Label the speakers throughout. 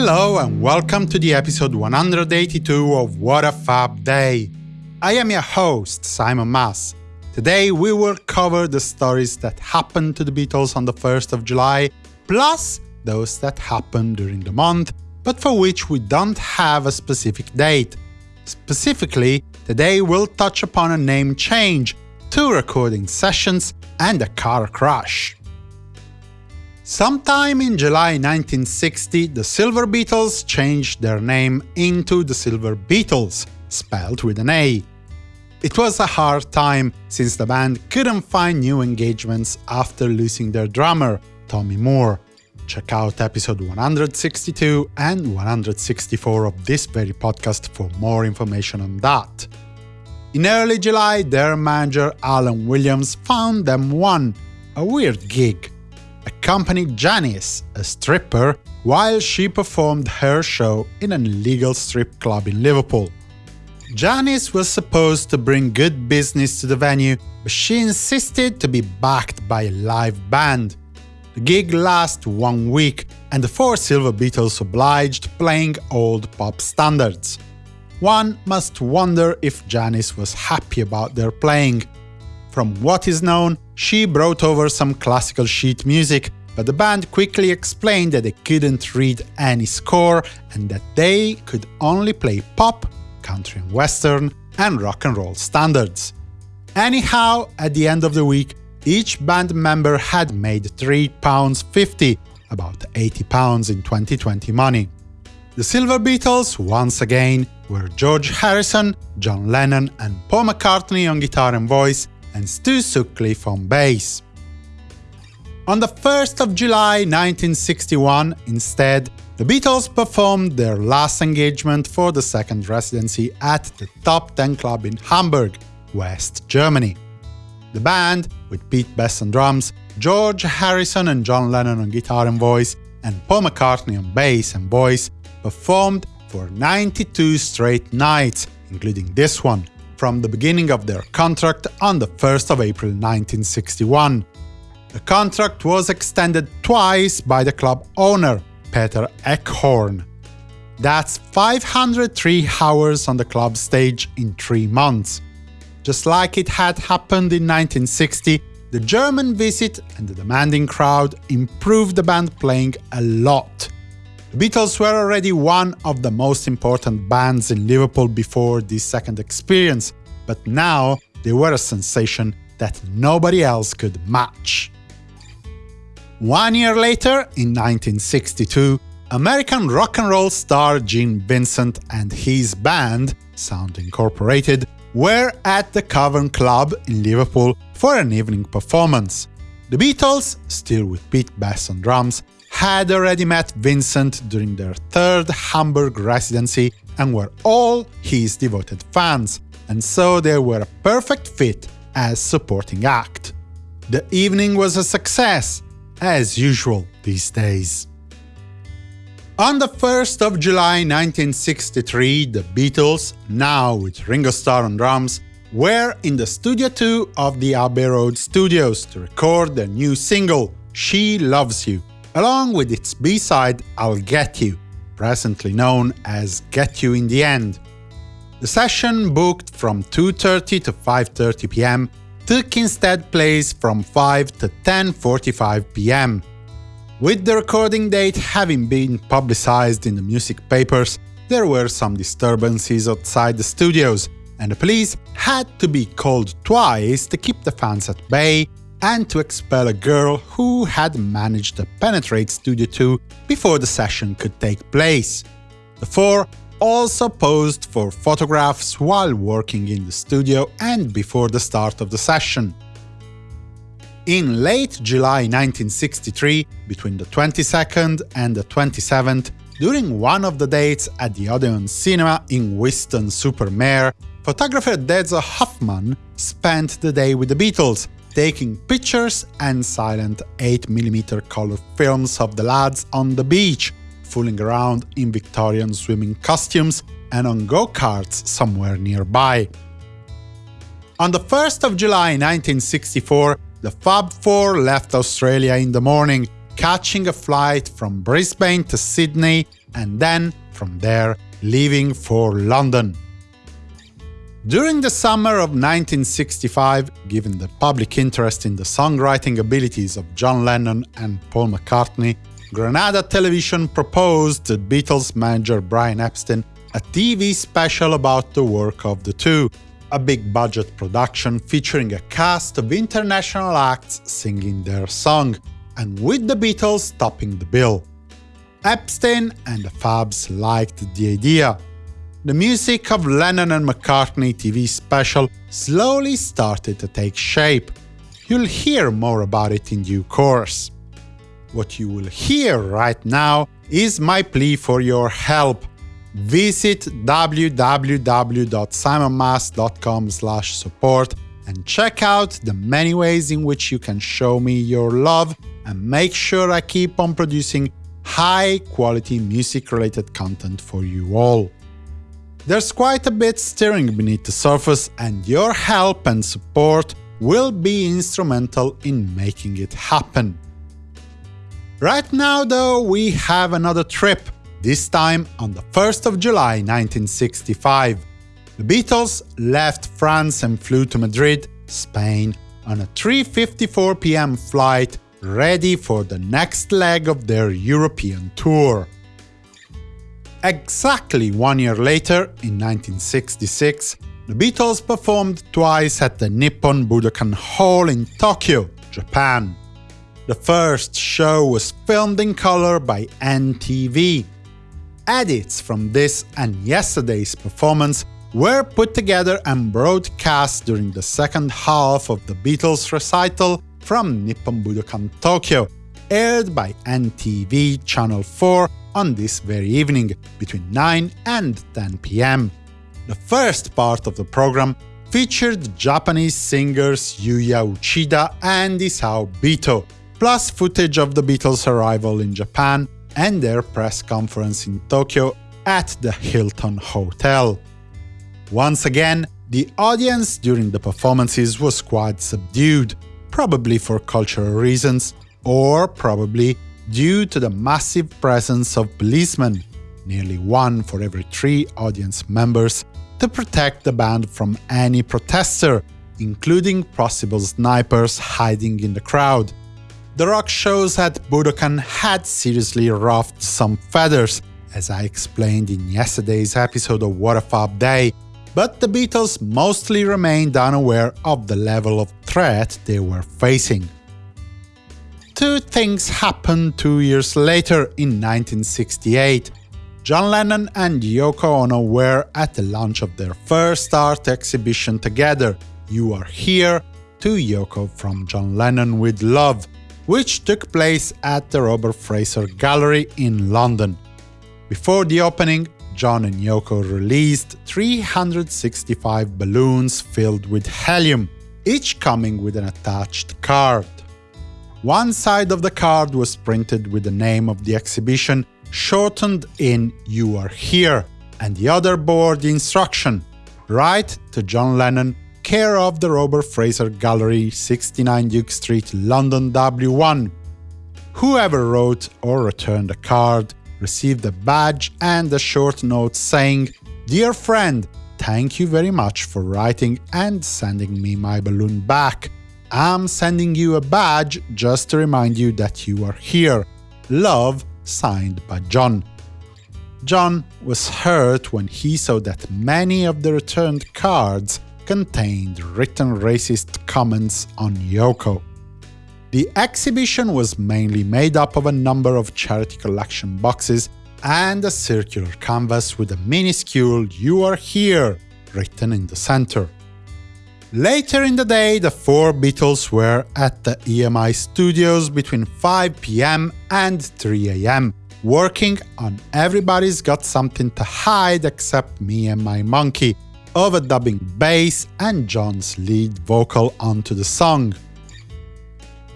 Speaker 1: Hello and welcome to the episode 182 of What a Fab Day. I am your host, Simon Mas. Today we will cover the stories that happened to the Beatles on the 1st of July, plus those that happened during the month, but for which we don't have a specific date. Specifically, today we'll touch upon a name change, two recording sessions, and a car crash. Sometime in July 1960, the Silver Beetles changed their name into the Silver Beatles, spelled with an A. It was a hard time, since the band couldn't find new engagements after losing their drummer, Tommy Moore. Check out episode 162 and 164 of this very podcast for more information on that. In early July, their manager Alan Williams found them one, a weird gig accompanied Janice, a stripper, while she performed her show in an illegal strip club in Liverpool. Janice was supposed to bring good business to the venue, but she insisted to be backed by a live band. The gig lasted one week, and the four Silver Beatles obliged playing old pop standards. One must wonder if Janice was happy about their playing. From what is known, she brought over some classical sheet music, but the band quickly explained that they couldn't read any score and that they could only play pop, country and western, and rock and roll standards. Anyhow, at the end of the week, each band member had made £3.50, about 80 pounds in 2020 money. The Silver Beatles, once again, were George Harrison, John Lennon and Paul McCartney on guitar and voice, and Stu Sutcliffe on bass. On the 1st of July 1961, instead, the Beatles performed their last engagement for the second residency at the Top Ten Club in Hamburg, West Germany. The band, with Pete Best on drums, George Harrison and John Lennon on guitar and voice, and Paul McCartney on bass and voice, performed for 92 straight nights, including this one, from the beginning of their contract on the 1st of April 1961. The contract was extended twice by the club owner, Peter Eckhorn. That's 503 hours on the club stage in three months. Just like it had happened in 1960, the German visit and the demanding crowd improved the band playing a lot. The Beatles were already one of the most important bands in Liverpool before this second experience, but now they were a sensation that nobody else could match. One year later, in 1962, American rock and roll star Gene Vincent and his band, Sound Incorporated, were at the Cavern Club in Liverpool for an evening performance. The Beatles, still with Pete Best on drums, had already met Vincent during their third Hamburg residency and were all his devoted fans, and so they were a perfect fit as supporting act. The evening was a success, as usual these days. On the 1st of July 1963, the Beatles, now with Ringo Starr on drums, were in the Studio 2 of the Abbey Road Studios to record their new single, She Loves You, along with its B-side I'll Get You, presently known as Get You in the End. The session, booked from 2.30 to 5.30 pm, took instead place from 5 to 10.45 pm. With the recording date having been publicized in the music papers, there were some disturbances outside the studios, and the police had to be called twice to keep the fans at bay and to expel a girl who had managed to penetrate Studio 2 before the session could take place. The four also posed for photographs while working in the studio and before the start of the session. In late July 1963, between the 22nd and the 27th, during one of the dates at the Odeon Cinema in Weston-super-Mare, photographer Dezo Hoffmann spent the day with the Beatles, taking pictures and silent 8mm color films of the lads on the beach, fooling around in Victorian swimming costumes and on go-karts somewhere nearby. On the 1st of July 1964, the Fab Four left Australia in the morning, catching a flight from Brisbane to Sydney and then, from there, leaving for London. During the summer of 1965, given the public interest in the songwriting abilities of John Lennon and Paul McCartney, Granada Television proposed to Beatles manager Brian Epstein a TV special about the work of the two, a big-budget production featuring a cast of international acts singing their song, and with the Beatles topping the bill. Epstein and the Fabs liked the idea, the music of Lennon and McCartney TV special slowly started to take shape. You'll hear more about it in due course. What you will hear right now is my plea for your help. Visit www.simonmas.com support and check out the many ways in which you can show me your love and make sure I keep on producing high-quality music-related content for you all. There's quite a bit stirring beneath the surface, and your help and support will be instrumental in making it happen. Right now, though, we have another trip, this time on the 1st of July 1965. The Beatles left France and flew to Madrid, Spain, on a 3.54 pm flight ready for the next leg of their European tour. Exactly one year later, in 1966, the Beatles performed twice at the Nippon Budokan Hall in Tokyo, Japan. The first show was filmed in color by NTV. Edits from this and yesterday's performance were put together and broadcast during the second half of the Beatles recital from Nippon Budokan Tokyo, aired by NTV Channel 4 on this very evening, between 9 and 10 pm. The first part of the program featured Japanese singers Yuya Uchida and Isao Bito, plus footage of the Beatles' arrival in Japan and their press conference in Tokyo at the Hilton Hotel. Once again, the audience during the performances was quite subdued, probably for cultural reasons, or probably due to the massive presence of policemen, nearly one for every three audience members, to protect the band from any protester, including possible snipers hiding in the crowd. The rock shows at Budokan had seriously ruffled some feathers, as I explained in yesterday's episode of What a Fab Day, but the Beatles mostly remained unaware of the level of threat they were facing two things happened two years later in 1968. John Lennon and Yoko Ono were at the launch of their first art exhibition together, You Are Here, to Yoko from John Lennon with Love, which took place at the Robert Fraser Gallery in London. Before the opening, John and Yoko released 365 balloons filled with helium, each coming with an attached card. One side of the card was printed with the name of the exhibition, shortened in You Are Here, and the other bore the instruction, Write to John Lennon, care of the Robert Fraser Gallery, 69 Duke Street, London W1. Whoever wrote or returned a card received a badge and a short note saying, Dear friend, thank you very much for writing and sending me my balloon back. I'm sending you a badge just to remind you that you are here. Love, signed by John. John was hurt when he saw that many of the returned cards contained written racist comments on Yoko. The exhibition was mainly made up of a number of charity collection boxes and a circular canvas with a minuscule You Are Here written in the center. Later in the day, the four Beatles were at the EMI studios between 5 pm and 3 am, working on Everybody's Got Something to Hide Except Me and My Monkey, overdubbing bass and John's lead vocal onto the song.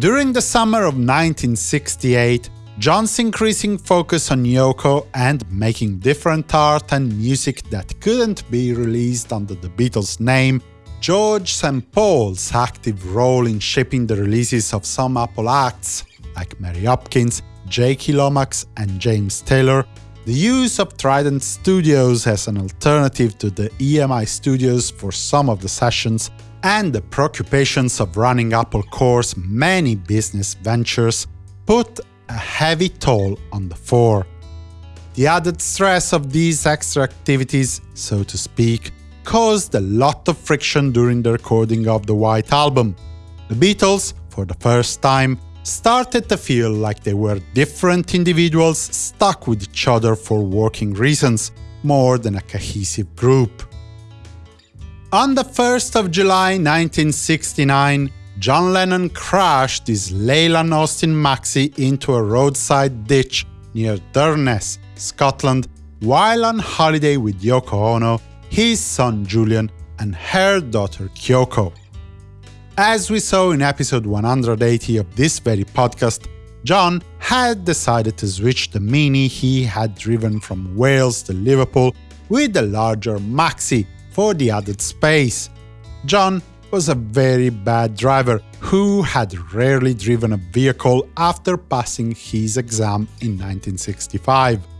Speaker 1: During the summer of 1968, John's increasing focus on Yoko and making different art and music that couldn't be released under the Beatles' name George St. Paul's active role in shaping the releases of some Apple acts, like Mary Hopkins, Jackie Lomax and James Taylor, the use of Trident Studios as an alternative to the EMI Studios for some of the sessions, and the preoccupations of running Apple Corps' many business ventures put a heavy toll on the four. The added stress of these extra activities, so to speak, caused a lot of friction during the recording of the White Album. The Beatles, for the first time, started to feel like they were different individuals stuck with each other for working reasons, more than a cohesive group. On the 1st of July 1969, John Lennon crashed his Leyland Austin Maxi into a roadside ditch near Durness, Scotland, while on holiday with Yoko Ono, his son Julian, and her daughter Kyoko. As we saw in episode 180 of this very podcast, John had decided to switch the Mini he had driven from Wales to Liverpool with the larger Maxi for the added space. John was a very bad driver who had rarely driven a vehicle after passing his exam in 1965.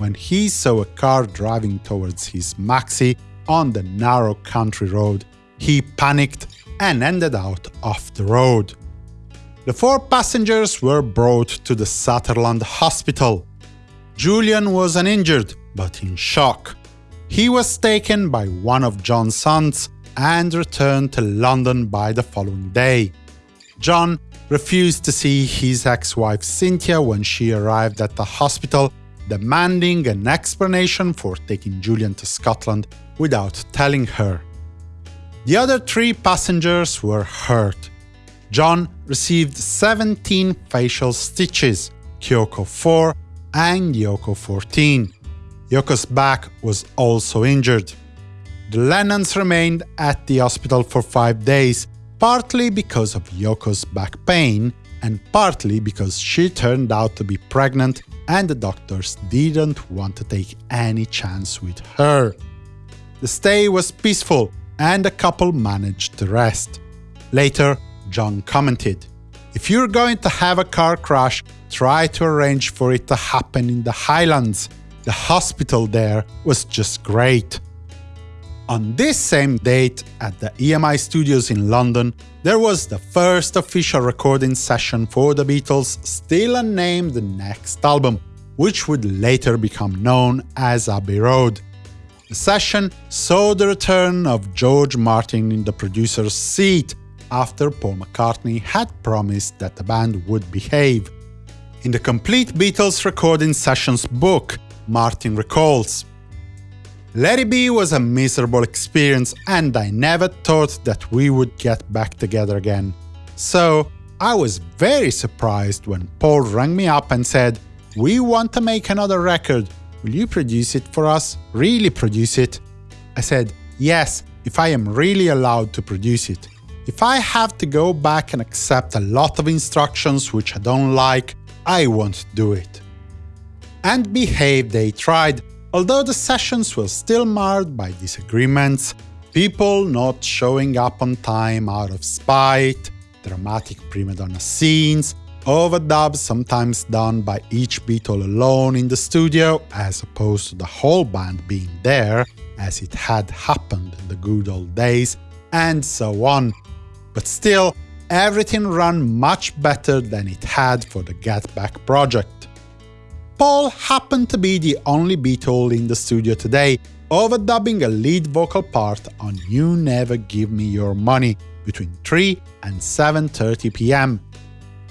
Speaker 1: When he saw a car driving towards his Maxi on the narrow country road, he panicked and ended out off the road. The four passengers were brought to the Sutherland Hospital. Julian was uninjured, but in shock. He was taken by one of John's sons and returned to London by the following day. John refused to see his ex-wife Cynthia when she arrived at the hospital, demanding an explanation for taking Julian to Scotland without telling her. The other three passengers were hurt. John received 17 facial stitches, Kyoko 4 and Yoko 14. Yoko's back was also injured. The Lennons remained at the hospital for five days, partly because of Yoko's back pain, and partly because she turned out to be pregnant and the doctors didn't want to take any chance with her. The stay was peaceful, and the couple managed to rest. Later, John commented, If you're going to have a car crash, try to arrange for it to happen in the Highlands. The hospital there was just great. On this same date, at the EMI studios in London, there was the first official recording session for the Beatles' still unnamed next album, which would later become known as Abbey Road. The session saw the return of George Martin in the producer's seat after Paul McCartney had promised that the band would behave. In the Complete Beatles Recording Sessions book, Martin recalls, Let It Be was a miserable experience and I never thought that we would get back together again. So, I was very surprised when Paul rang me up and said, we want to make another record, Will you produce it for us? Really produce it? I said, yes, if I am really allowed to produce it. If I have to go back and accept a lot of instructions which I don't like, I won't do it. And behave they tried, although the sessions were still marred by disagreements, people not showing up on time out of spite, dramatic prima donna scenes, overdubs sometimes done by each Beatle alone in the studio, as opposed to the whole band being there, as it had happened in the good old days, and so on. But still, everything ran much better than it had for the Get Back project. Paul happened to be the only Beatle in the studio today, overdubbing a lead vocal part on You Never Give Me Your Money between 3 and 7.30 pm,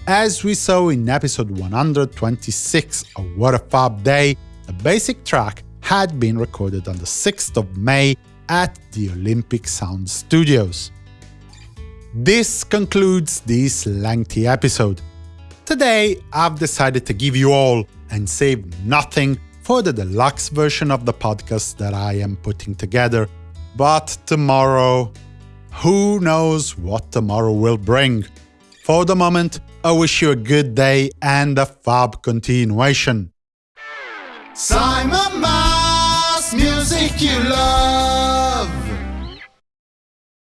Speaker 1: as we saw in episode 126 of What a Fab Day, the basic track had been recorded on the 6th of May at the Olympic Sound Studios. This concludes this lengthy episode. Today, I've decided to give you all, and save nothing, for the deluxe version of the podcast that I am putting together. But tomorrow, who knows what tomorrow will bring? For the moment, I wish you a good day and a fab continuation.
Speaker 2: Simon Mas, music you love.